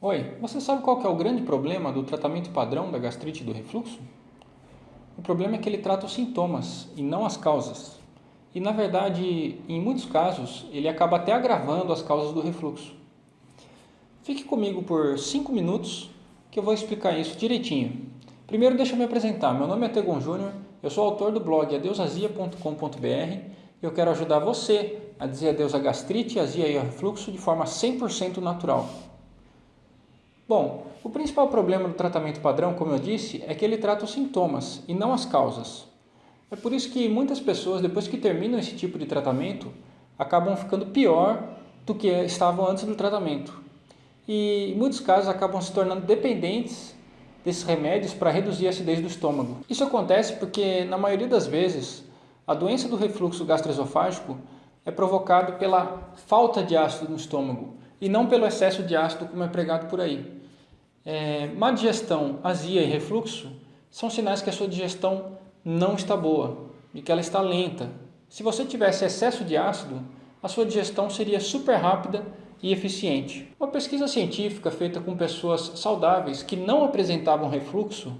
Oi, você sabe qual é o grande problema do tratamento padrão da gastrite do refluxo? O problema é que ele trata os sintomas e não as causas. E na verdade, em muitos casos, ele acaba até agravando as causas do refluxo. Fique comigo por 5 minutos que eu vou explicar isso direitinho. Primeiro deixa eu me apresentar, meu nome é Tegon Júnior, eu sou autor do blog adeusazia.com.br e eu quero ajudar você a dizer adeus à gastrite, azia e ao refluxo de forma 100% natural. Bom, o principal problema do tratamento padrão, como eu disse, é que ele trata os sintomas e não as causas. É por isso que muitas pessoas, depois que terminam esse tipo de tratamento, acabam ficando pior do que estavam antes do tratamento. E em muitos casos acabam se tornando dependentes desses remédios para reduzir a acidez do estômago. Isso acontece porque, na maioria das vezes, a doença do refluxo gastroesofágico é provocada pela falta de ácido no estômago e não pelo excesso de ácido como é pregado por aí. É, má digestão, azia e refluxo são sinais que a sua digestão não está boa e que ela está lenta. Se você tivesse excesso de ácido, a sua digestão seria super rápida e eficiente. Uma pesquisa científica feita com pessoas saudáveis que não apresentavam refluxo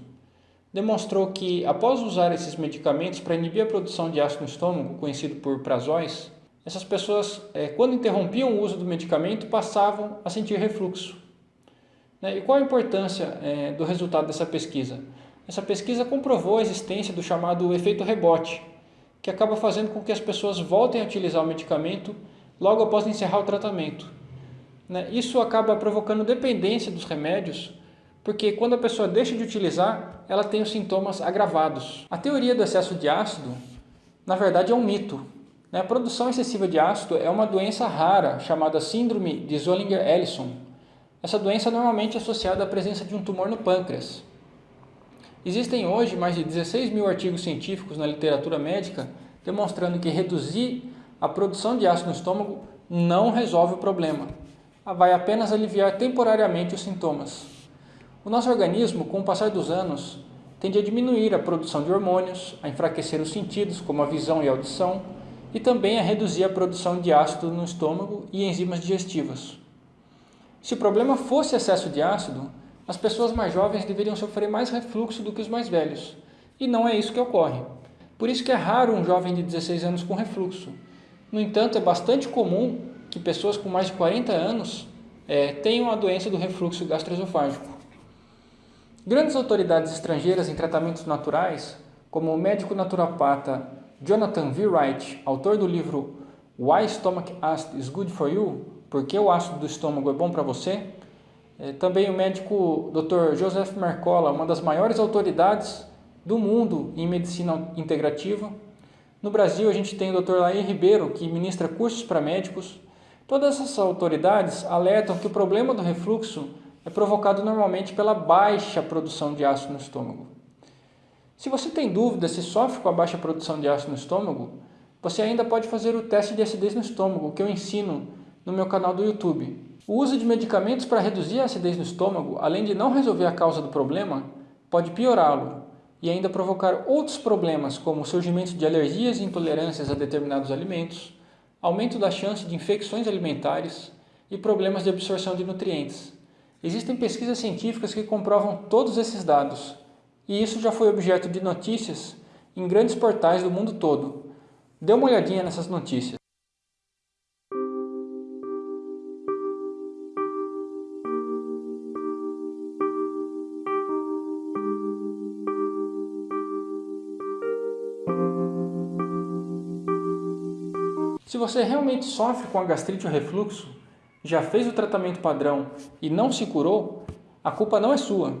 demonstrou que, após usar esses medicamentos para inibir a produção de ácido no estômago, conhecido por prazóis, essas pessoas, é, quando interrompiam o uso do medicamento, passavam a sentir refluxo. Né? E qual a importância é, do resultado dessa pesquisa? Essa pesquisa comprovou a existência do chamado efeito rebote, que acaba fazendo com que as pessoas voltem a utilizar o medicamento logo após encerrar o tratamento. Né? Isso acaba provocando dependência dos remédios, porque quando a pessoa deixa de utilizar, ela tem os sintomas agravados. A teoria do excesso de ácido, na verdade, é um mito. Né? A produção excessiva de ácido é uma doença rara chamada síndrome de Zollinger-Ellison, essa doença é normalmente associada à presença de um tumor no pâncreas. Existem hoje mais de 16 mil artigos científicos na literatura médica demonstrando que reduzir a produção de ácido no estômago não resolve o problema, vai apenas aliviar temporariamente os sintomas. O nosso organismo, com o passar dos anos, tende a diminuir a produção de hormônios, a enfraquecer os sentidos, como a visão e a audição, e também a reduzir a produção de ácido no estômago e enzimas digestivas. Se o problema fosse excesso de ácido, as pessoas mais jovens deveriam sofrer mais refluxo do que os mais velhos. E não é isso que ocorre. Por isso que é raro um jovem de 16 anos com refluxo. No entanto, é bastante comum que pessoas com mais de 40 anos é, tenham a doença do refluxo gastroesofágico. Grandes autoridades estrangeiras em tratamentos naturais, como o médico naturopata Jonathan V. Wright, autor do livro Why Stomach Acid is Good for You, por que o ácido do estômago é bom para você. É, também o médico Dr. Joseph Mercola, uma das maiores autoridades do mundo em medicina integrativa. No Brasil, a gente tem o Dr. Laí Ribeiro, que ministra cursos para médicos. Todas essas autoridades alertam que o problema do refluxo é provocado normalmente pela baixa produção de ácido no estômago. Se você tem dúvida se sofre com a baixa produção de ácido no estômago, você ainda pode fazer o teste de acidez no estômago, que eu ensino no meu canal do YouTube. O uso de medicamentos para reduzir a acidez no estômago, além de não resolver a causa do problema, pode piorá-lo e ainda provocar outros problemas como o surgimento de alergias e intolerâncias a determinados alimentos, aumento da chance de infecções alimentares e problemas de absorção de nutrientes. Existem pesquisas científicas que comprovam todos esses dados, e isso já foi objeto de notícias em grandes portais do mundo todo. Dê uma olhadinha nessas notícias. Se você realmente sofre com a gastrite ou refluxo, já fez o tratamento padrão e não se curou, a culpa não é sua.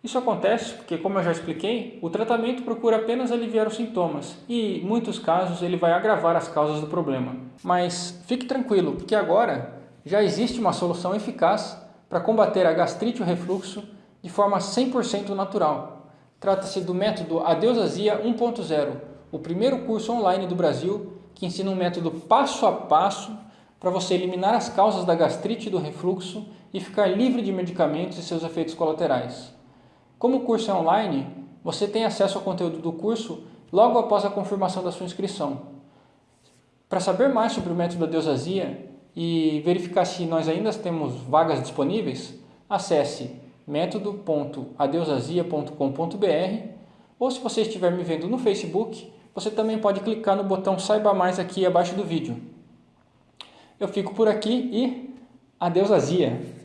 Isso acontece porque, como eu já expliquei, o tratamento procura apenas aliviar os sintomas e, em muitos casos, ele vai agravar as causas do problema. Mas fique tranquilo, porque agora já existe uma solução eficaz para combater a gastrite ou refluxo de forma 100% natural. Trata-se do método Adeusazia 1.0, o primeiro curso online do Brasil que ensina um método passo a passo para você eliminar as causas da gastrite e do refluxo e ficar livre de medicamentos e seus efeitos colaterais. Como o curso é online, você tem acesso ao conteúdo do curso logo após a confirmação da sua inscrição. Para saber mais sobre o método da deusasia e verificar se nós ainda temos vagas disponíveis, acesse método.adeusazia.com.br ou se você estiver me vendo no Facebook, você também pode clicar no botão Saiba Mais aqui abaixo do vídeo. Eu fico por aqui e adeus azia!